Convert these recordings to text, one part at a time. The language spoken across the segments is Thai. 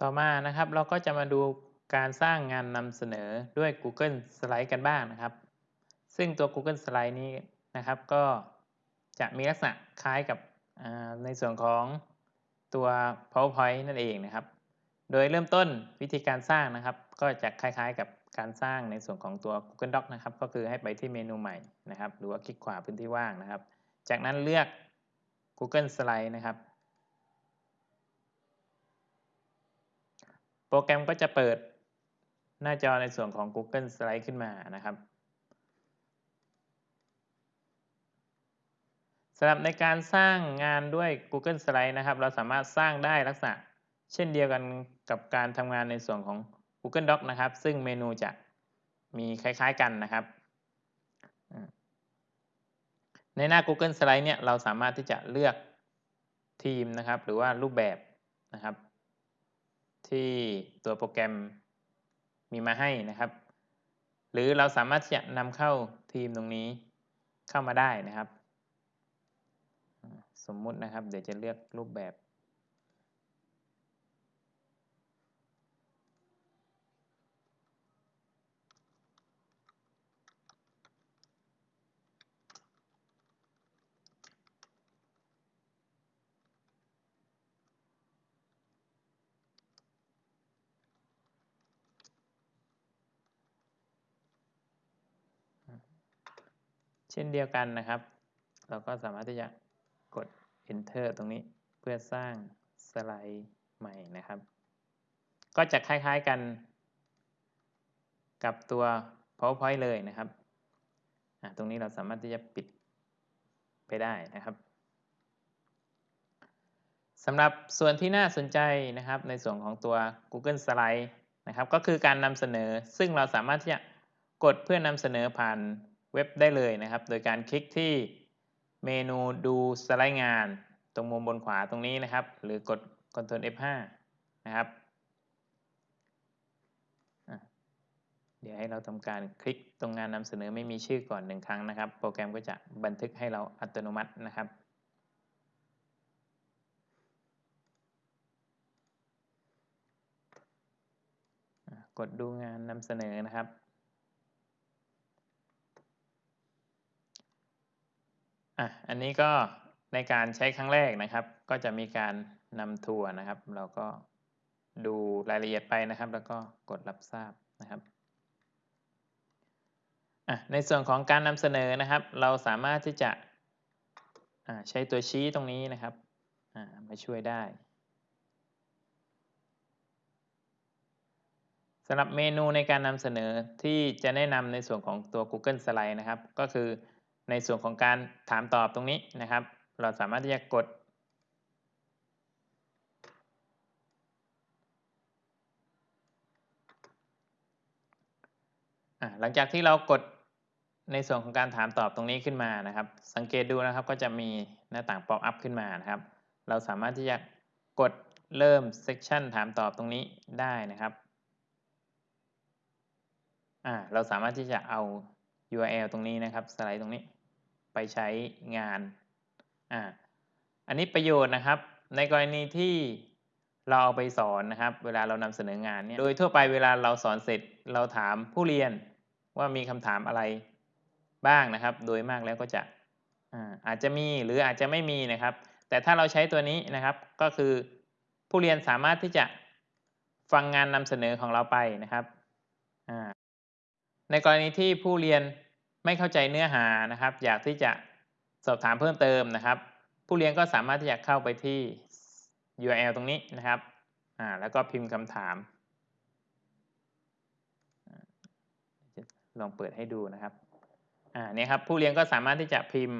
ต่อมานะครับเราก็จะมาดูการสร้างงานนำเสนอด้วย Google Slide กันบ้างนะครับ ซึ่งตัว Google Slide นี้นะครับ ก็จะมีลักษณะคล้ายกับในส่วนของตัว PowerPoint นั่นเองนะครับ โดยเริ่มต้นวิธีการสร้างนะครับ ก็จะคล้ายๆกับการสร้างในส่วนของตัว Google Doc นะครับ ก็คือให้ไปที่เมนูใหม่นะครับ หรือว่าคลิกขวาพื้นที่ว่างนะครับ จากนั้นเลือก Google Slide นะครับโป รแกรมก็จะเปิดหน้าจอในส่วนของ Google Slide ขึ้นมานะครับสำหรับในการสร้างงานด้วย Google Slide นะครับ เราสามารถสร้างได้ลักษณะ เช่นเดียวกันกับการทำงานในส่วนของ Google Doc นะครับ ซึ่งเมนูจะมีคล้ายๆกันนะครับ ในหน้า Google Slide เนี่ยเราสามารถที่จะเลือกทีมนะครับ หรือว่ารูปแบบนะครับ ที่ตัวโปรแกรมมีมาให้นะครับ หรือเราสามารถจะนำเข้าทีมตรงนี้เข้ามาได้นะครับ สมมุตินะครับ เดี๋ยวจะเลือกรูปแบบ เช่นเดียวกันนะครับ เราก็สามารถที่จะกด enter ตรงนี้เพื่อสร้างสไลด์ใหม่นะครับ ก็จะคล้ายๆกันกับตัว powerpoint เลยนะครับ ตรงนี้เราสามารถที่จะปิดไปได้นะครับสำหรับส่วนที่น่าสนใจนะครับในส่วนของตัว Google Slide นะครับ ก็คือการนำเสนอซึ่งเราสามารถที่จะกดเพื่อนำเสนอผ่าน เว็บได้เลยนะครับ โดยการคลิกที่เมนูดูสไลด์งาน ตรงมุมบนขวาตรงนี้นะครับ หรือกด Ctrl F5 นะครับ เดี๋ยวให้เราทำการคลิกตรงงานนำเสนอไม่มีชื่อก่อนหนึ่งครั้งนะครับ โปรแกรมก็จะบันทึกให้เราอัตโนมัตินะครับกดดูงานนำเสนอนะครับ อะอันนี้ก็ในการใช้ครั้งแรกนะครับ ก็จะมีการนำทัวร์นะครับ เราก็ดูรายละเอียดไปนะครับ แล้วก็กดรับทราบนะครับในส่วนของการนำเสนอนะครับ เราสามารถที่จะใช้ตัวชี้ตรงนี้นะครับมาช่วยได้สำหรับเมนูในการนำเสนอที่จะแนะนำในส่วนของตัว Google Slide นะครับ ก็คือ ในส่วนของการถามตอบตรงนี้นะครับ เราสามารถที่จะกด หลังจากที่เรากดในส่วนของการถามตอบตรงนี้ขึ้นมานะครับ สังเกตดูนะครับก็จะมีหน้าต่างป๊อปอัพขึ้นมานะครับ เราสามารถที่จะกดเริ่มเซสชันถามตอบตรงนี้ได้นะครับเราสามารถที่จะเอา URL ตรงนี้นะครับ สไลด์ตรงนี้ ไปใช้งานอ่าอันนี้ประโยชน์นะครับ ในกรณีที่เราเอาไปสอนนะครับ เวลาเรานำเสนองานเนี่ยโดยทั่วไปเวลาเราสอนเสร็จเราถามผู้เรียนว่ามีคำถามอะไรบ้างนะครับ โดยมากแล้วก็จะอาอาจจะมีหรืออาจจะไม่มีนะครับ แต่ถ้าเราใช้ตัวนี้นะครับก็คือผู้เรียนสามารถที่จะฟังงานนำเสนอของเราไปนะครับ ในกรณีที่ผู้เรียน ไม่เข้าใจเนื้อหานะครับ อยากที่จะสอบถามเพิ่มเติมนะครับ ผู้เรียนก็สามารถที่จะเข้าไปที่ URL ตรงนี้นะครับอ่าแล้วก็พิมพ์คำถาม ลองเปิดให้ดูนะครับอ่านี่ครับผู้เรียนก็สามารถที่จะพิมพ์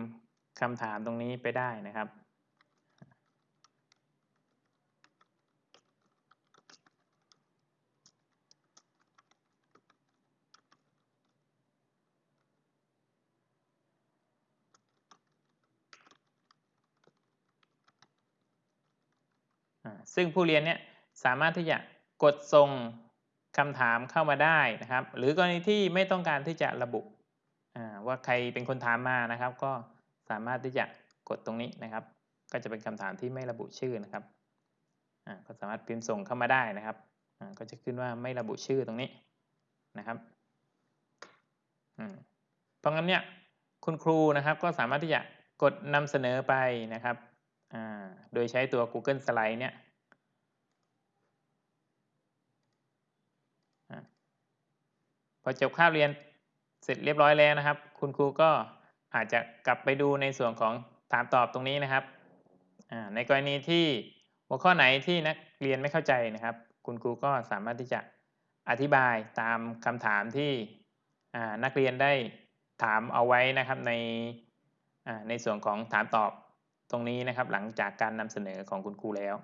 คำถามตรงนี้ไปได้นะครับ ซึ่งผู้เรียนเนี่ยสามารถที่จะกดส่งคำถามเข้ามาได้นะครับ หรือกรณีที่ไม่ต้องการที่จะระบุว่าใครเป็นคนถามมานะครับ ก็สามารถที่จะกดตรงนี้นะครับ ก็จะเป็นคำถามที่ไม่ระบุชื่อนะครับก็สามารถพิมพ์ส่งเข้ามาได้นะครับก็จะขึ้นว่าไม่ระบุชื่อตรงนี้นะครับเพราะงั้นเนี่ยคุณครูนะครับก็สามารถที่จะกดนำเสนอไปนะครับโดยใช้ตัว Google Slide เนี่ยอ่า พอจบคาบเรียนเสร็จเรียบร้อยแล้วนะครับ คุณครูก็อาจจะกลับไปดูในส่วนของถามตอบตรงนี้นะครับในกรณีที่หัวข้อไหนที่นักเรียนไม่เข้าใจนะครับ คุณครูก็สามารถที่จะอธิบายตามคำถามที่นักเรียนได้ถามเอาไว้นะครับในในส่วนของถามตอบตรงนี้นะครับ หลังจากการนำเสนอของคุณครูแล้ว